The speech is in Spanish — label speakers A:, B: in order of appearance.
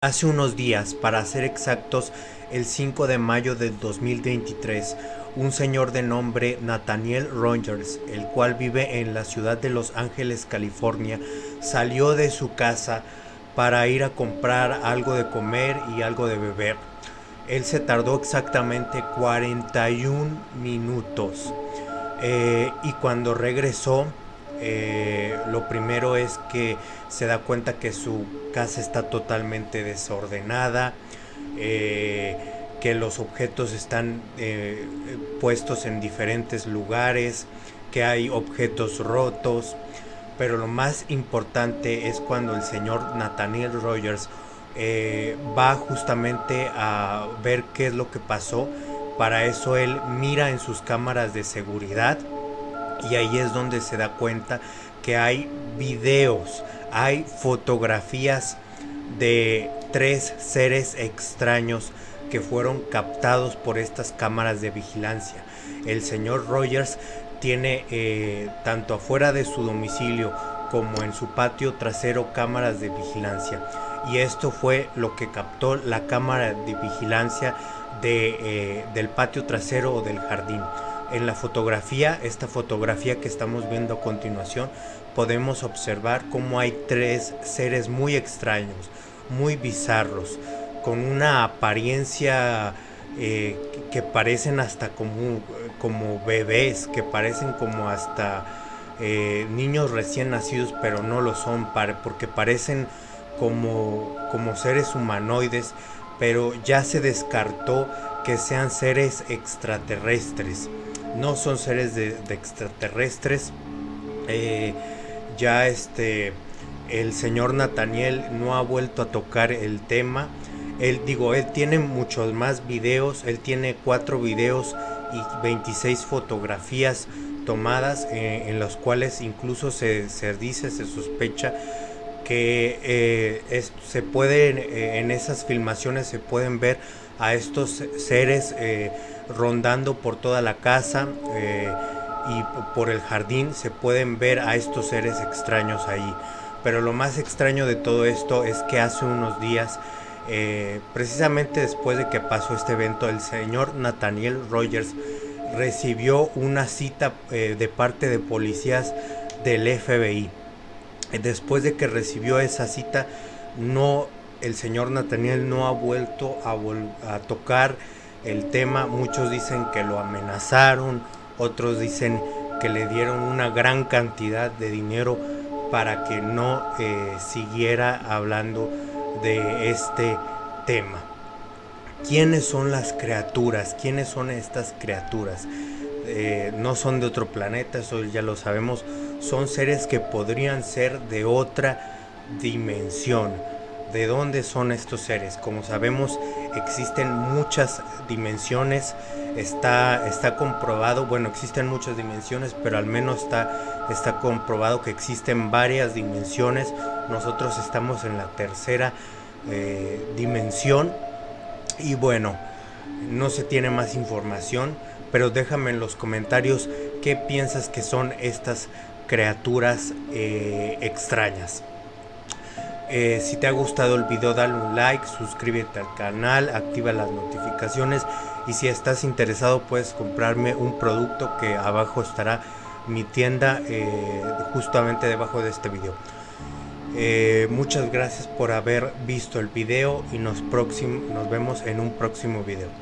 A: Hace unos días, para ser exactos, el 5 de mayo del 2023, un señor de nombre Nathaniel Rogers, el cual vive en la ciudad de Los Ángeles, California, salió de su casa para ir a comprar algo de comer y algo de beber. Él se tardó exactamente 41 minutos eh, y cuando regresó eh, lo primero es que se da cuenta que su casa está totalmente desordenada, eh, que los objetos están eh, puestos en diferentes lugares, que hay objetos rotos, pero lo más importante es cuando el señor Nathaniel Rogers va justamente a ver qué es lo que pasó. Para eso él mira en sus cámaras de seguridad y ahí es donde se da cuenta que hay videos, hay fotografías de tres seres extraños que fueron captados por estas cámaras de vigilancia. El señor Rogers tiene eh, tanto afuera de su domicilio como en su patio trasero cámaras de vigilancia y esto fue lo que captó la cámara de vigilancia de, eh, del patio trasero o del jardín en la fotografía, esta fotografía que estamos viendo a continuación, podemos observar cómo hay tres seres muy extraños, muy bizarros, con una apariencia eh, que parecen hasta como, como bebés, que parecen como hasta eh, niños recién nacidos, pero no lo son, porque parecen como, como seres humanoides, pero ya se descartó que sean seres extraterrestres no son seres de, extraterrestres. Eh, ya este, el señor Nathaniel no ha vuelto a tocar el tema. Él, digo, él tiene muchos más videos, él tiene cuatro videos y 26 fotografías tomadas eh, en los cuales incluso se, se, dice, se sospecha que eh, se pueden, en esas filmaciones se pueden ver a estos seres rondando por toda la casa eh, y por el jardín se pueden ver a estos seres extraños ahí. Pero lo más extraño de todo esto es que hace unos días, eh, precisamente después de que pasó este evento, el señor Nathaniel Rogers recibió una cita eh, de parte de policías del FBI. Después de que recibió esa cita, no, el señor Nathaniel no ha vuelto a, a tocar el tema. Muchos dicen que lo amenazaron, otros dicen que le dieron una gran cantidad de dinero para que no eh, siguiera hablando de este tema. ¿Quiénes son las criaturas? ¿Quiénes son estas criaturas? Eh, no son de otro planeta, eso ya lo sabemos. Son seres que podrían ser de otra dimensión ¿De dónde son estos seres? Como sabemos, existen muchas dimensiones. Está, está comprobado, bueno, existen muchas dimensiones, pero al menos está, está comprobado que existen varias dimensiones. Nosotros estamos en la tercera eh, dimensión. Y bueno, no se tiene más información, pero déjame en los comentarios qué piensas que son estas criaturas eh, extrañas. Eh, si te ha gustado el video dale un like, suscríbete al canal, activa las notificaciones y si estás interesado puedes comprarme un producto que abajo estará mi tienda eh, justamente debajo de este video. Eh, muchas gracias por haber visto el video y nos, nos vemos en un próximo video.